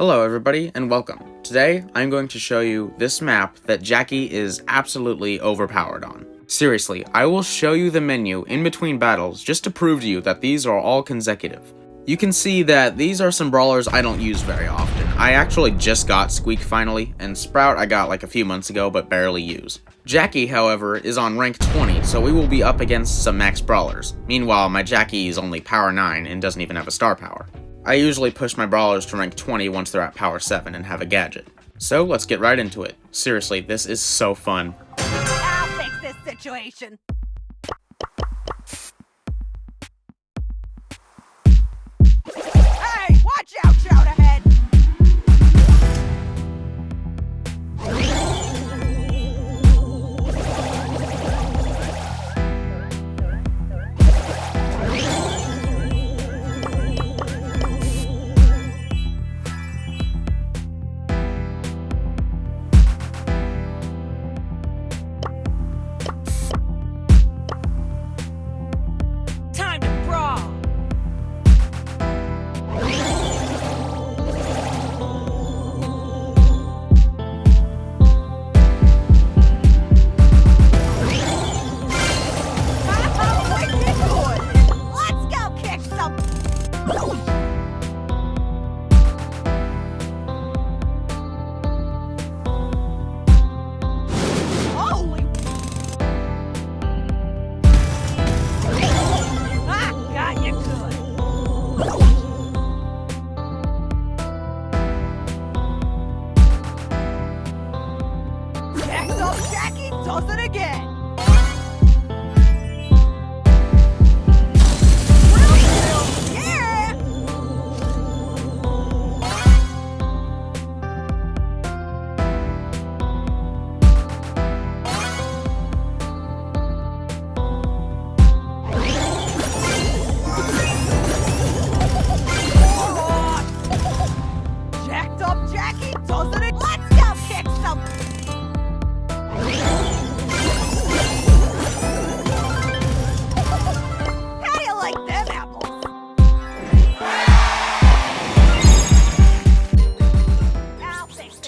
Hello everybody and welcome. Today I'm going to show you this map that Jackie is absolutely overpowered on. Seriously, I will show you the menu in between battles just to prove to you that these are all consecutive. You can see that these are some brawlers I don't use very often. I actually just got Squeak finally, and Sprout I got like a few months ago but barely use. Jackie, however, is on rank 20, so we will be up against some max brawlers. Meanwhile, my Jackie is only power 9 and doesn't even have a star power. I usually push my brawlers to rank 20 once they're at power 7 and have a gadget. So let's get right into it. Seriously, this is so fun. I'll fix this situation.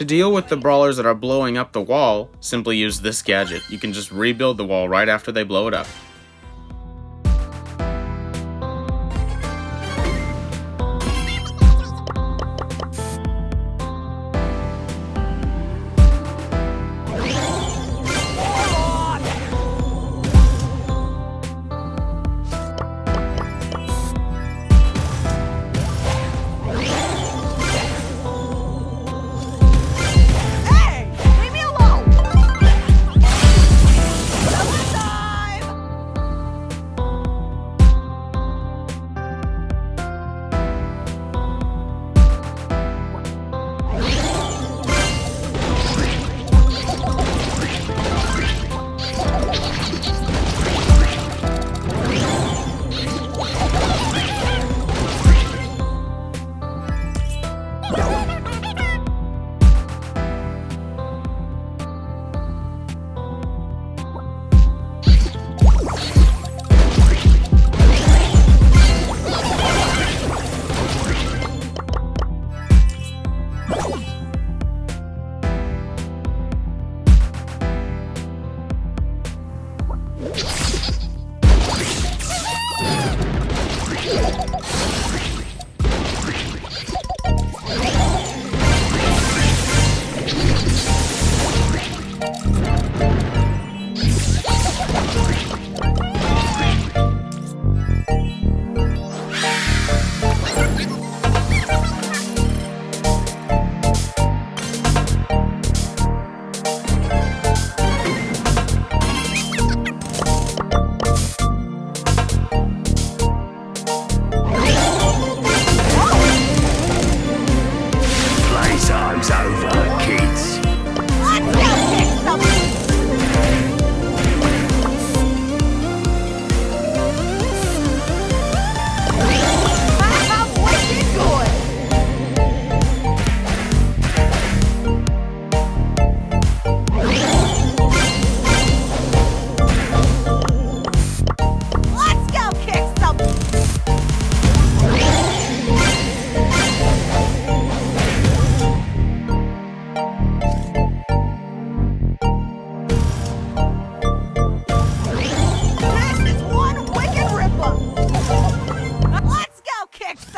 To deal with the brawlers that are blowing up the wall, simply use this gadget. You can just rebuild the wall right after they blow it up.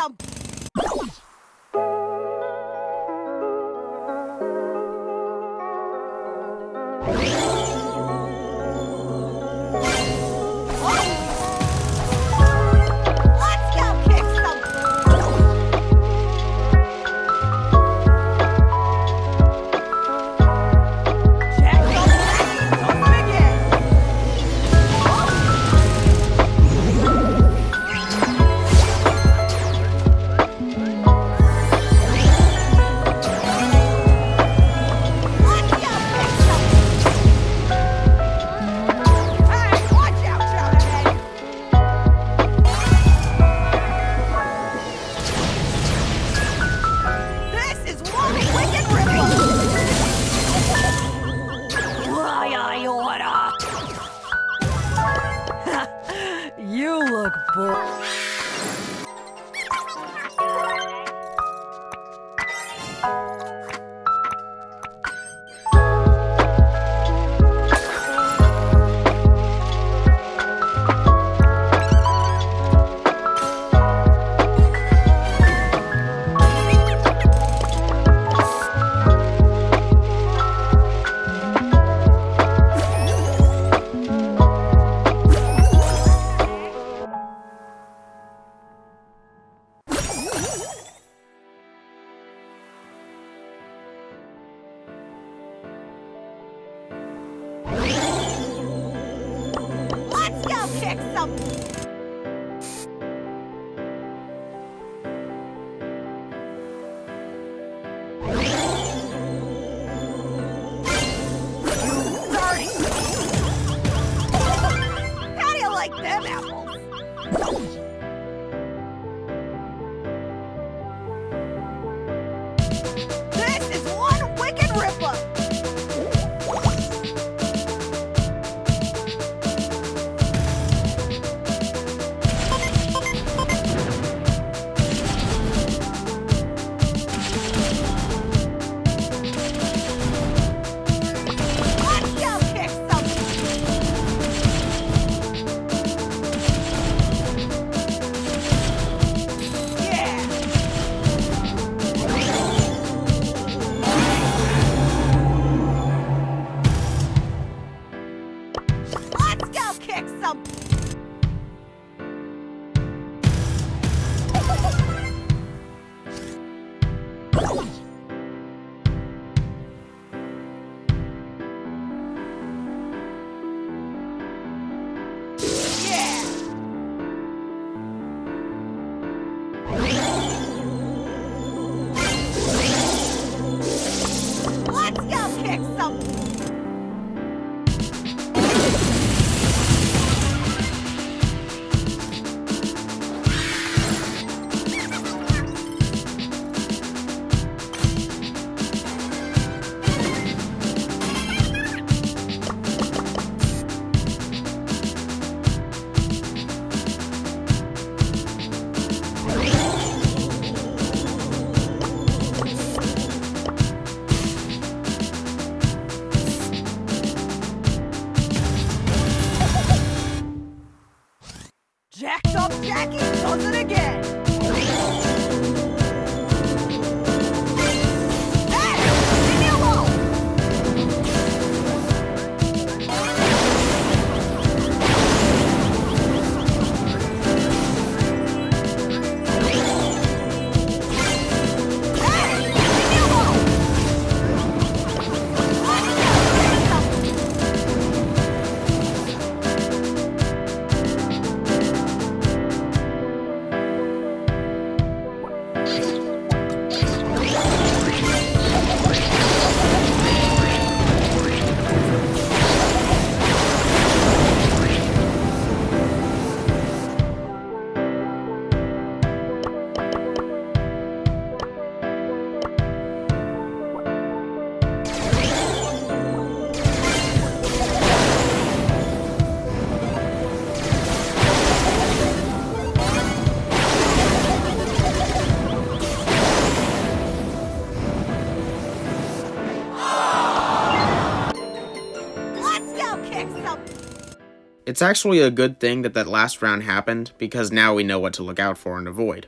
down. up. It's actually a good thing that that last round happened, because now we know what to look out for and avoid.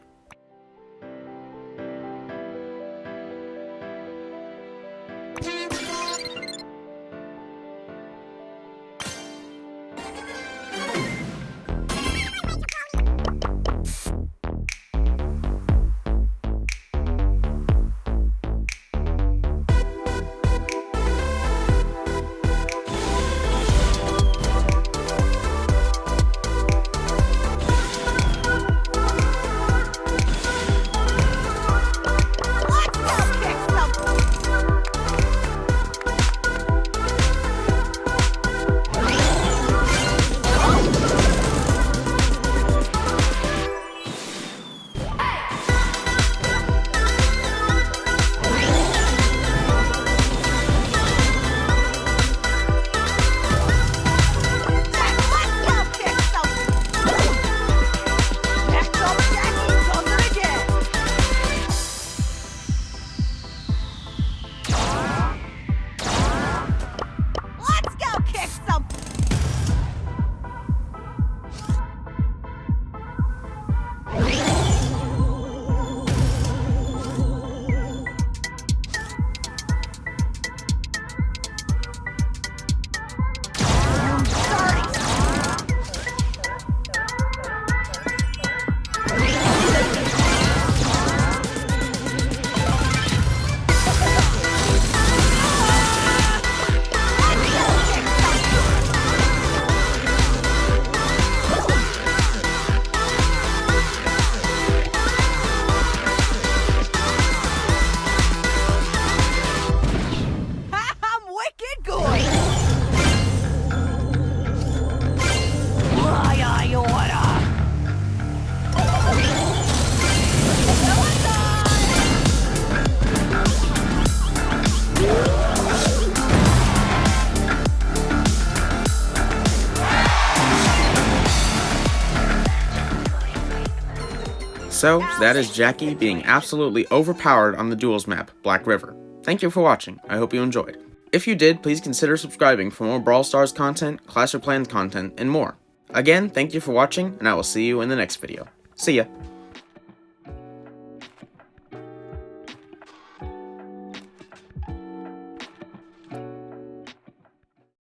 So, that is Jackie being absolutely overpowered on the duels map, Black River. Thank you for watching, I hope you enjoyed. If you did, please consider subscribing for more Brawl Stars content, Clash of content, and more. Again, thank you for watching, and I will see you in the next video. See ya!